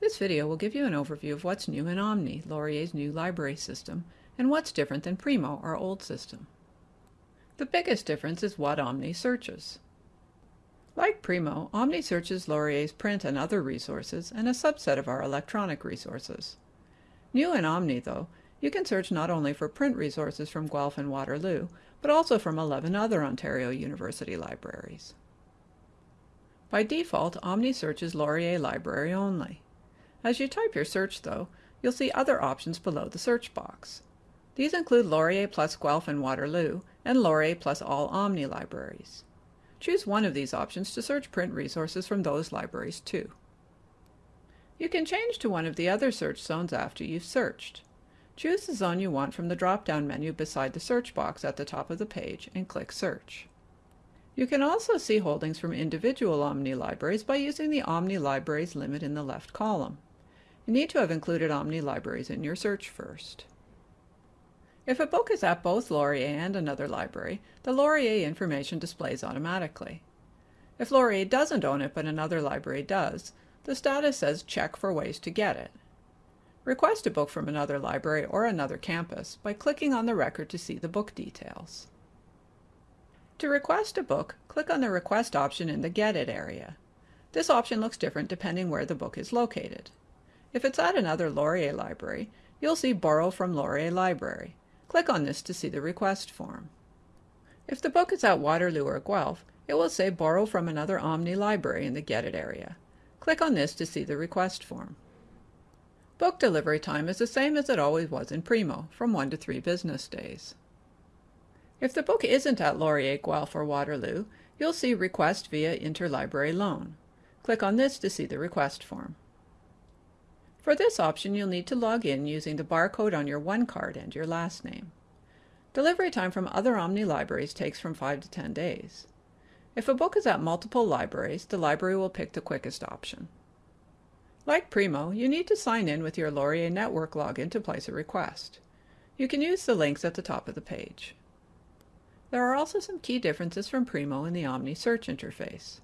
This video will give you an overview of what's new in Omni, Laurier's new library system, and what's different than Primo, our old system. The biggest difference is what Omni searches. Like Primo, Omni searches Laurier's print and other resources and a subset of our electronic resources. New in Omni, though, you can search not only for print resources from Guelph and Waterloo, but also from 11 other Ontario University libraries. By default, Omni searches Laurier Library only. As you type your search, though, you'll see other options below the search box. These include Laurier plus Guelph and Waterloo, and Laurier plus all Omni libraries. Choose one of these options to search print resources from those libraries too. You can change to one of the other search zones after you've searched. Choose the zone you want from the drop-down menu beside the search box at the top of the page and click Search. You can also see holdings from individual Omni libraries by using the Omni Libraries limit in the left column. You need to have included Omni libraries in your search first. If a book is at both Laurier and another library, the Laurier information displays automatically. If Laurier doesn't own it but another library does, the status says check for ways to get it. Request a book from another library or another campus by clicking on the record to see the book details. To request a book, click on the Request option in the Get It area. This option looks different depending where the book is located. If it's at another Laurier library, you'll see Borrow from Laurier Library. Click on this to see the request form. If the book is at Waterloo or Guelph, it will say Borrow from another Omni library in the Get It area. Click on this to see the request form. Book delivery time is the same as it always was in Primo, from 1 to 3 business days. If the book isn't at Laurier, Guelph, or Waterloo, you'll see Request via Interlibrary Loan. Click on this to see the request form. For this option, you'll need to log in using the barcode on your one card and your last name. Delivery time from other Omni libraries takes from 5 to 10 days. If a book is at multiple libraries, the library will pick the quickest option. Like Primo, you need to sign in with your Laurier Network login to place a request. You can use the links at the top of the page. There are also some key differences from Primo in the Omni search interface.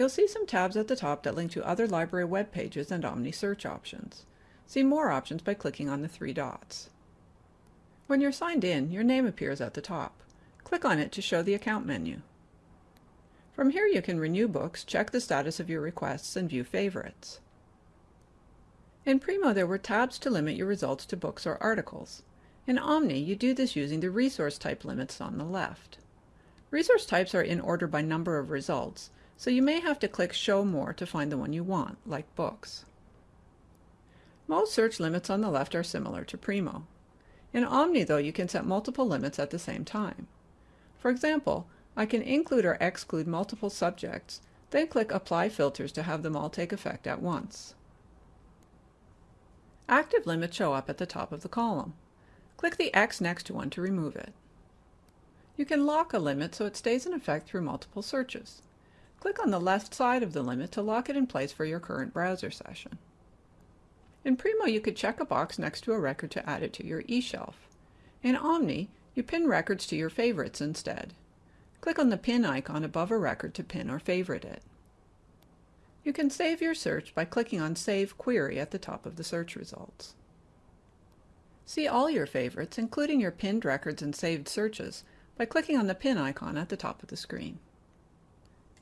You'll see some tabs at the top that link to other library web pages and Omni search options. See more options by clicking on the three dots. When you're signed in, your name appears at the top. Click on it to show the account menu. From here you can renew books, check the status of your requests, and view favorites. In Primo there were tabs to limit your results to books or articles. In Omni you do this using the resource type limits on the left. Resource types are in order by number of results, so you may have to click Show More to find the one you want, like books. Most search limits on the left are similar to Primo. In Omni, though, you can set multiple limits at the same time. For example, I can include or exclude multiple subjects, then click Apply Filters to have them all take effect at once. Active limits show up at the top of the column. Click the X next to one to remove it. You can lock a limit so it stays in effect through multiple searches. Click on the left side of the limit to lock it in place for your current browser session. In Primo, you could check a box next to a record to add it to your eShelf. In Omni, you pin records to your favorites instead. Click on the pin icon above a record to pin or favorite it. You can save your search by clicking on Save Query at the top of the search results. See all your favorites, including your pinned records and saved searches, by clicking on the pin icon at the top of the screen.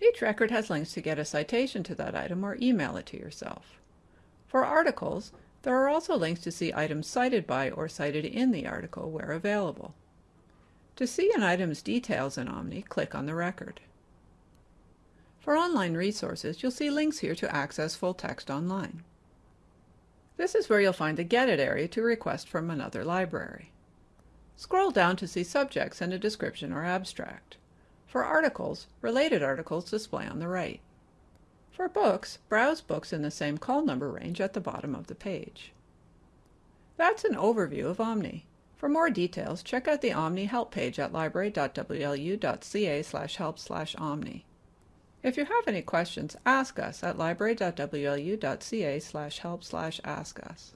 Each record has links to get a citation to that item or email it to yourself. For articles, there are also links to see items cited by or cited in the article where available. To see an item's details in Omni, click on the record. For online resources, you'll see links here to access full text online. This is where you'll find the Get It area to request from another library. Scroll down to see subjects and a description or abstract. For articles, related articles display on the right. For books, browse books in the same call number range at the bottom of the page. That's an overview of Omni. For more details, check out the Omni help page at library.wlu.ca help omni. If you have any questions, ask us at library.wlu.ca help ask us.